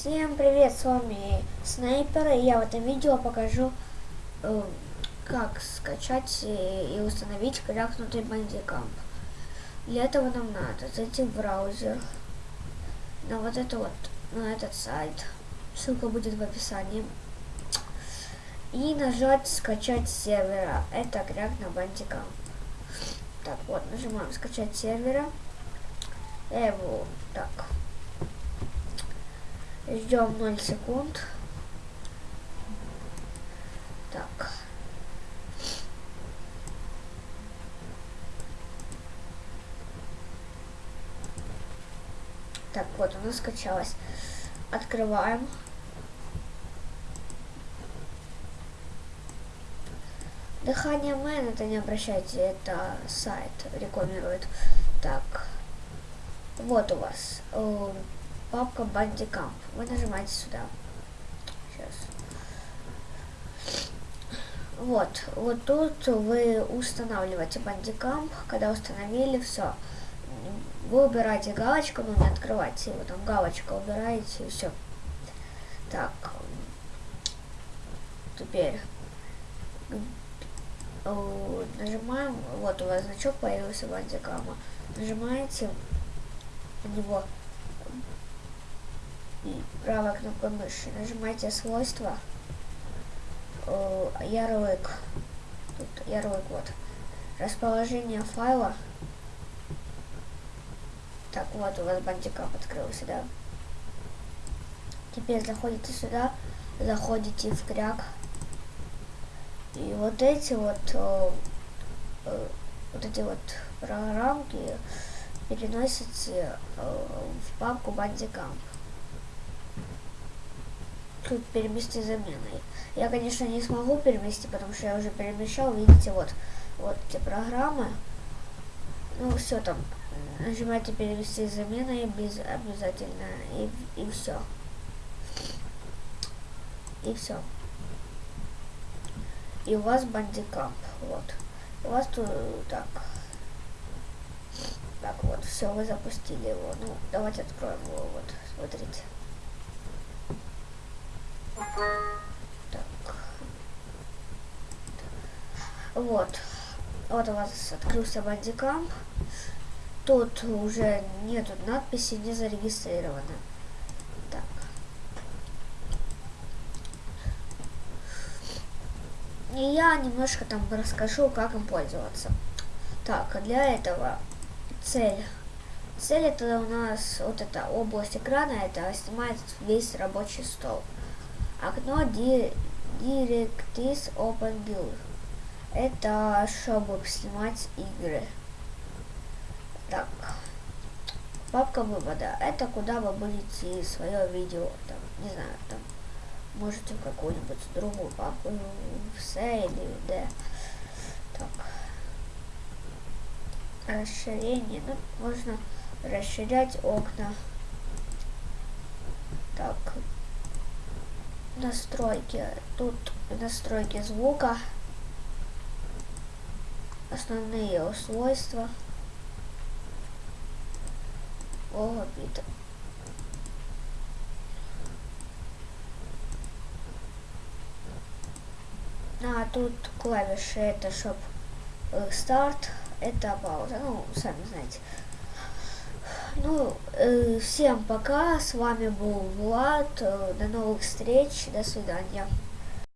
Всем привет, с вами Снайпер, и я в этом видео покажу, э, как скачать и установить крякнутый бандикамп. Для этого нам надо зайти в браузер, на вот это вот, на этот сайт, ссылка будет в описании, и нажать скачать сервера, это кряк на бандикамп. Так, вот, нажимаем скачать сервера, я его, так, Ждем 0 секунд. Так. Так, вот она скачалась. Открываем. Дыхание Мэн, это не обращайте, это сайт рекламирует. Так, вот у вас э, папка Bandicamp. Вы нажимаете сюда. Сейчас. Вот, вот тут вы устанавливаете Bandicamp. Когда установили, все. Вы убираете галочку, но не открывайте его, там галочка убираете и все. Так, теперь нажимаем, вот у вас значок появился Bandicam. Нажимаете на него и правой кнопкой мыши. Нажимайте свойства, ярлык, тут ярлык вот, расположение файла, так вот у вас бандикап открылся, да. Теперь заходите сюда, заходите в кряк, и вот эти вот, э, э, вот эти вот программки переносите э, в папку Bandicamp тут перемести заменой. Я, конечно, не смогу переместить, потому что я уже перемещал. Видите, вот, вот эти программы. Ну, все там. Нажимаете перевести заменой без обязательно. И, и все. И все. И у вас бандикамп. Вот. У вас тут так. Так вот, все, вы запустили его. Ну, давайте откроем его. Вот, смотрите. Так. Вот. Вот у вас открылся бандикамп. Тут уже нету надписи не зарегистрировано. Так. И я немножко там расскажу, как им пользоваться. Так, для этого цель. Цель это у нас вот эта область экрана, это снимает весь рабочий стол. Окно DirectX Open Build. Это чтобы снимать игры. Так. Папка вывода. Это куда вы будете свое видео, там, не знаю, там, можете в какую-нибудь другую папку, в C или D. Так. Расширение. Ну, можно расширять окна. Так, настройки. Тут настройки звука, основные свойства. О, бита. А тут клавиши это чтоб э, старт, это пауза. Ну, сами знаете. Ну, э, всем пока. С вами был Влад. Э, до новых встреч. До свидания.